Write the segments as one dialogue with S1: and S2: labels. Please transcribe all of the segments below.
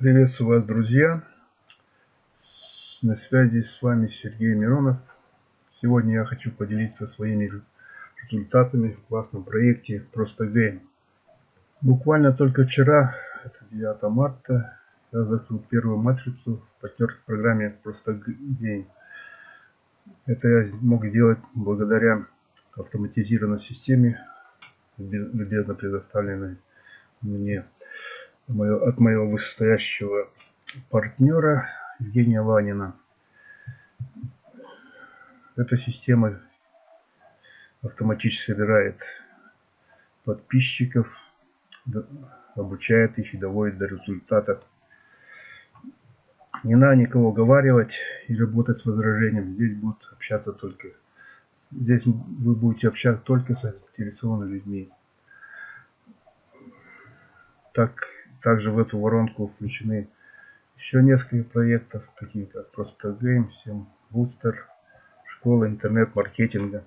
S1: Приветствую вас, друзья! На связи с вами Сергей Миронов. Сегодня я хочу поделиться своими результатами в классном проекте Просто Game. Буквально только вчера, это 9 марта, я закрыл первую матрицу в партнерской программе Просто Game. Это я мог сделать благодаря автоматизированной системе, любезно предоставленной мне от моего вышестоящего партнера Евгения Ванина. Эта система автоматически собирает подписчиков, обучает их и доводит до результата. Не надо никого уговаривать и работать с возражением. Здесь будут общаться только... Здесь вы будете общаться только с заинтересованными людьми. Так также в эту воронку включены еще несколько проектов, такие как Просто Game, Всем Бустер, Школа интернет-маркетинга.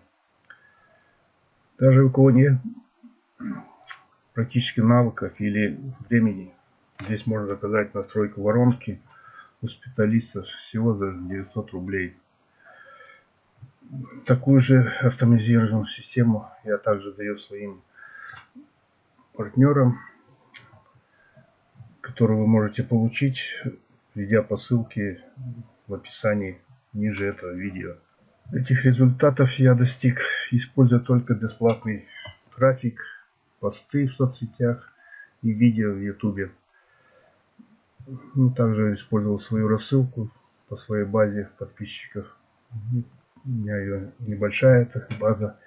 S1: Даже у кого нет практически навыков или времени, здесь можно заказать настройку воронки у специалиста всего за 900 рублей. Такую же автоматизированную систему я также даю своим партнерам который вы можете получить, введя по ссылке в описании ниже этого видео. Этих результатов я достиг, используя только бесплатный трафик, посты в соцсетях и видео в YouTube. Ну, также использовал свою рассылку по своей базе подписчиков. У меня ее небольшая эта база,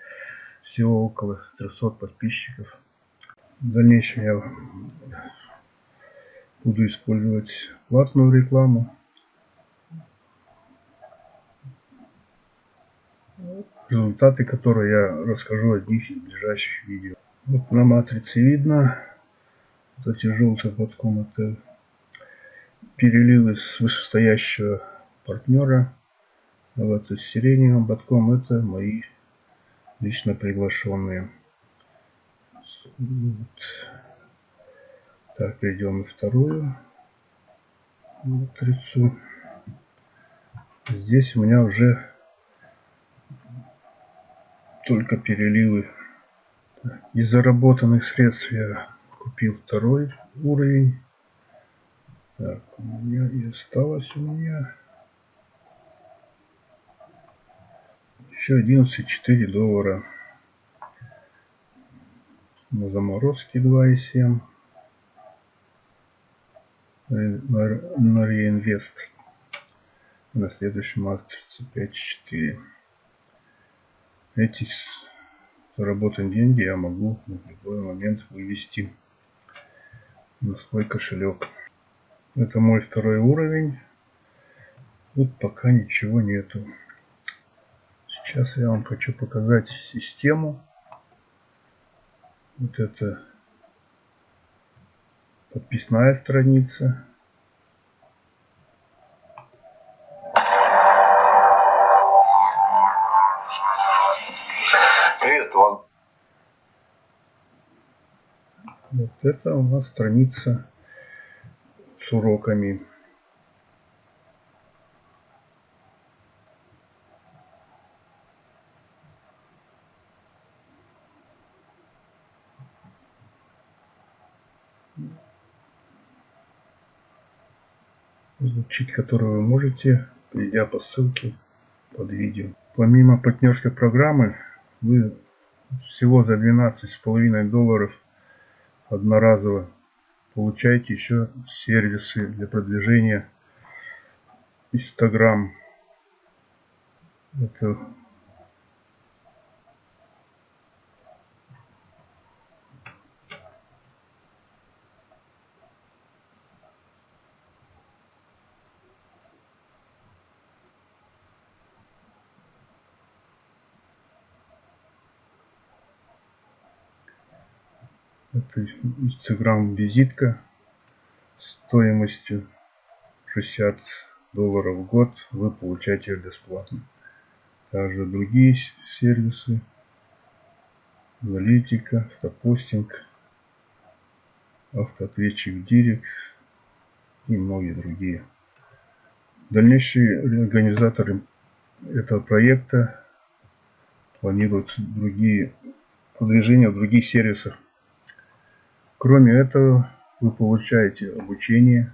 S1: всего около 300 подписчиков. В дальнейшем я буду использовать платную рекламу. Результаты, которые я расскажу о них в ближайших видео. Вот на матрице видно, вот эти желтые подком, это переливы с вышестоящего партнера. А вот с сиреневым ботком это мои лично приглашенные. Вот. Так, перейдем на вторую матрицу. Здесь у меня уже только переливы. Из заработанных средств я купил второй уровень. Так, у меня и осталось у меня еще 11,4 доллара. На заморозке 2,7 на реинвест на следующем матрице 5.4 эти заработанные деньги я могу в любой момент вывести на свой кошелек. Это мой второй уровень. Тут пока ничего нету. Сейчас я вам хочу показать систему. Вот это подписная страница.
S2: Приветствую
S1: Вот это у нас страница с уроками. Изучить который вы можете, перейдя по ссылке под видео. Помимо партнерской программы, вы всего за 12,5 долларов одноразово получаете еще сервисы для продвижения Instagram. Это Instagram визитка стоимостью 60 долларов в год вы получаете ее бесплатно. Также другие сервисы, аналитика, автопостинг, автоответчик Директ, и многие другие. Дальнейшие организаторы этого проекта планируют другие продвижения в других сервисах. Кроме этого, вы получаете обучение.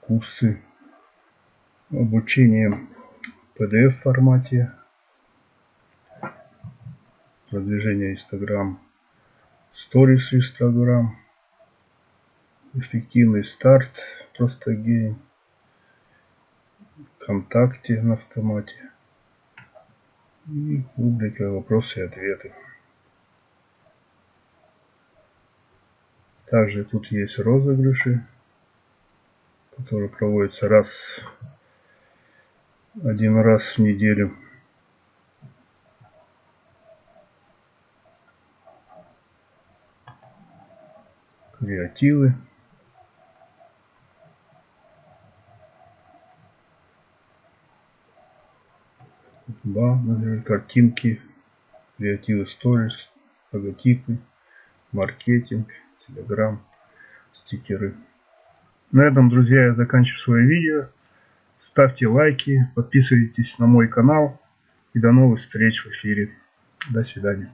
S1: Курсы. Обучение в PDF формате, продвижение Instagram, Stories Instagram, эффективный старт, просто гейм, ВКонтакте на автомате и рубрика вопросы и ответы. Также тут есть розыгрыши который проводится раз один раз в неделю. Креативы. Да, например, картинки, креативы сторис, логотипы, маркетинг, телеграм, стикеры. На этом, друзья, я заканчиваю свое видео. Ставьте лайки, подписывайтесь на мой канал. И до новых встреч в эфире. До свидания.